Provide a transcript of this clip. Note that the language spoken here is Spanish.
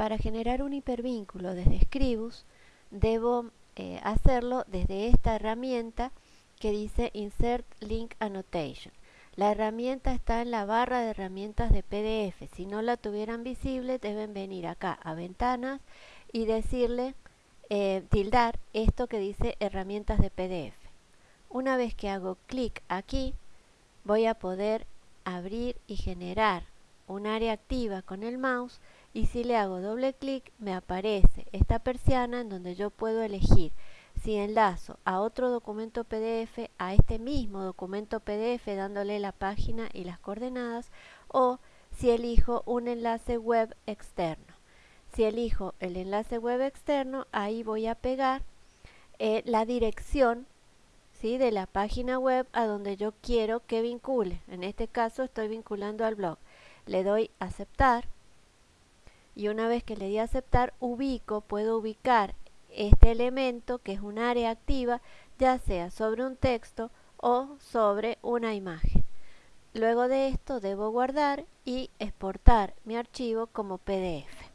Para generar un hipervínculo desde Scribus, debo eh, hacerlo desde esta herramienta que dice Insert Link Annotation. La herramienta está en la barra de herramientas de PDF. Si no la tuvieran visible, deben venir acá a ventanas y decirle, eh, tildar esto que dice herramientas de PDF. Una vez que hago clic aquí, voy a poder abrir y generar un área activa con el mouse y si le hago doble clic me aparece esta persiana en donde yo puedo elegir si enlazo a otro documento PDF, a este mismo documento PDF dándole la página y las coordenadas o si elijo un enlace web externo. Si elijo el enlace web externo, ahí voy a pegar eh, la dirección ¿sí? de la página web a donde yo quiero que vincule. En este caso estoy vinculando al blog. Le doy aceptar y una vez que le di aceptar ubico, puedo ubicar este elemento que es un área activa ya sea sobre un texto o sobre una imagen. Luego de esto debo guardar y exportar mi archivo como PDF.